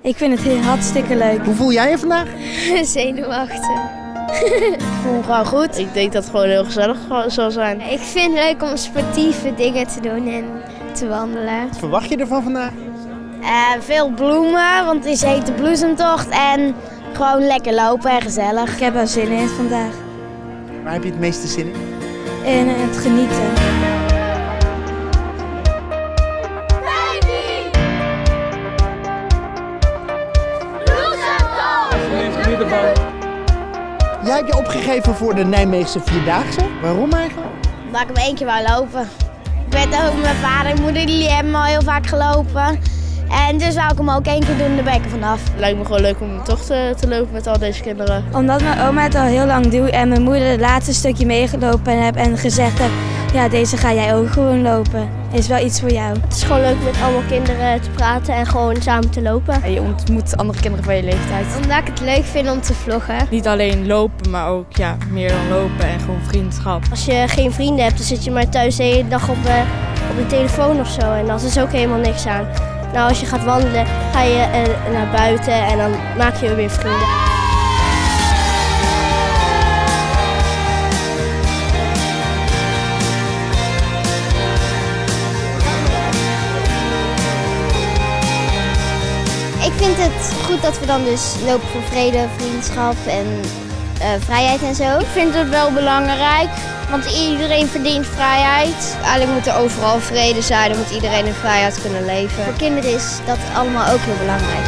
Ik vind het heel hartstikke leuk. Hoe voel jij je vandaag? Zenuwachtig. Ik voel me gewoon goed. Ik denk dat het gewoon heel gezellig zal zijn. Ik vind het leuk om sportieve dingen te doen en te wandelen. Wat verwacht je ervan vandaag? Uh, veel bloemen, want het is hete bloesemtocht. En gewoon lekker lopen en gezellig. Ik heb er zin in vandaag. Waar heb je het meeste zin in? In het genieten. Jij hebt je opgegeven voor de Nijmeegse Vierdaagse. Waarom eigenlijk? Omdat ik hem één keer wou lopen. Ik weet ook mijn vader en moeder die hebben al heel vaak gelopen. En dus wou ik hem ook één keer doen, de bekken vanaf. Het lijkt me gewoon leuk om toch te, te lopen met al deze kinderen. Omdat mijn oma het al heel lang doet en mijn moeder het laatste stukje meegelopen heb en gezegd heeft... Ja, deze ga jij ook gewoon lopen. Is wel iets voor jou. Het is gewoon leuk met allemaal kinderen te praten en gewoon samen te lopen. En je ontmoet andere kinderen van je leeftijd. Omdat ik het leuk vind om te vloggen. Niet alleen lopen, maar ook ja, meer dan lopen en gewoon vriendschap. Als je geen vrienden hebt, dan zit je maar thuis de hele dag op, uh, op de telefoon of zo. En dat is ook helemaal niks aan. Nou, als je gaat wandelen, ga je uh, naar buiten en dan maak je weer vrienden. Vind het goed dat we dan dus lopen voor vrede, vriendschap en uh, vrijheid en zo. Ik vind het wel belangrijk, want iedereen verdient vrijheid. Eigenlijk moet er overal vrede zijn, dan moet iedereen in vrijheid kunnen leven. Voor kinderen is dat allemaal ook heel belangrijk.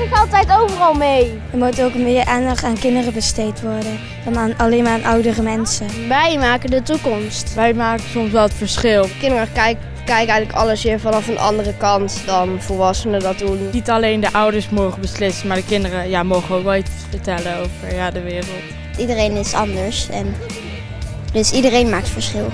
Zich altijd overal mee. Er moet ook meer aandacht aan kinderen besteed worden dan aan, alleen maar aan oudere mensen. Wij maken de toekomst. Wij maken soms wel het verschil. Kinderen kijken kijk eigenlijk alles weer vanaf een andere kant dan volwassenen dat doen. Niet alleen de ouders mogen beslissen, maar de kinderen ja, mogen ook wel iets vertellen over ja, de wereld. Iedereen is anders en dus iedereen maakt verschil.